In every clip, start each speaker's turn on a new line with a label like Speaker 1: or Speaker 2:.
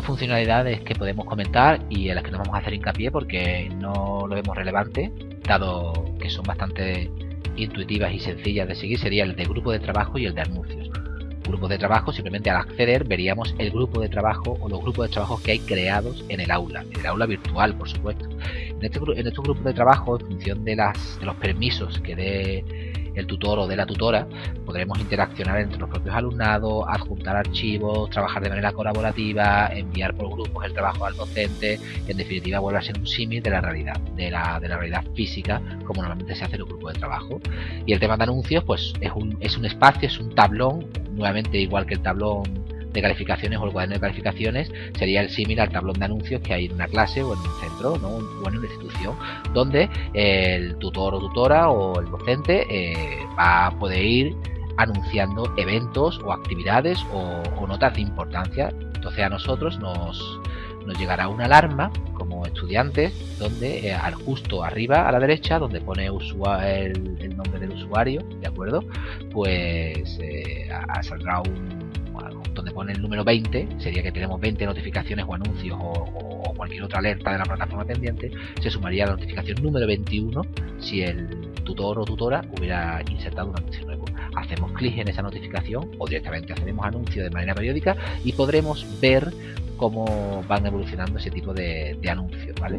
Speaker 1: funcionalidades que podemos comentar y en las que nos vamos a hacer hincapié porque no lo vemos relevante, dado que son bastante intuitivas y sencillas de seguir, sería el de grupo de trabajo y el de anuncios. Grupo de trabajo, simplemente al acceder veríamos el grupo de trabajo o los grupos de trabajo que hay creados en el aula, en el aula virtual, por supuesto. En, este, en estos grupos de trabajo, en función de, las, de los permisos que dé el tutor o de la tutora, podremos interaccionar entre los propios alumnados, adjuntar archivos, trabajar de manera colaborativa, enviar por grupos el trabajo al docente, en definitiva vuelve a ser un símil de la realidad, de la, de la realidad física, como normalmente se hace en un grupo de trabajo. Y el tema de anuncios, pues es un, es un espacio, es un tablón, nuevamente igual que el tablón de calificaciones o el cuaderno de calificaciones sería el símil al tablón de anuncios que hay en una clase o en un centro o en una institución donde el tutor o tutora o el docente eh, va a poder ir anunciando eventos o actividades o, notas de importancia. Entonces a nosotros nos, nos llegará una alarma como estudiantes donde eh, al justo arriba a la derecha donde pone el, el, nombre del usuario de acuerdo pues eh, saldrá un donde pone el número 20, sería que tenemos 20 notificaciones o anuncios o, cualquier otra alerta de la plataforma pendiente, se sumaría la notificación número 21 si el tutor o tutora hubiera insertado un anuncio nuevo. Hacemos clic en esa notificación o directamente hacemos anuncio de manera periódica y podremos ver cómo van evolucionando ese tipo de, de anuncios, ¿vale?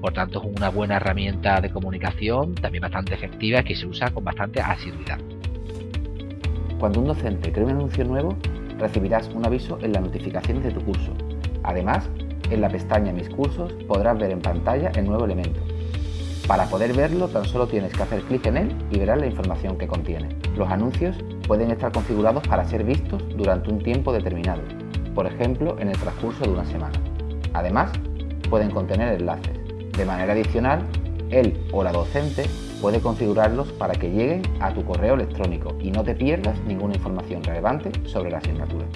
Speaker 1: Por tanto, es una buena herramienta de comunicación, también bastante efectiva, que se usa con bastante asiduidad.
Speaker 2: Cuando un docente crea un anuncio nuevo, recibirás un aviso en las notificaciones de tu curso. Además, en la pestaña Mis cursos podrás ver en pantalla el nuevo elemento. Para poder verlo tan solo tienes que hacer clic en él y verás la información que contiene. Los anuncios pueden estar configurados para ser vistos durante un tiempo determinado, por ejemplo en el transcurso de una semana. Además, pueden contener enlaces. De manera adicional, él o la docente puede configurarlos para que lleguen a tu correo electrónico y no te pierdas ninguna información relevante sobre la asignatura.